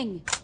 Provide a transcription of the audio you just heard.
King!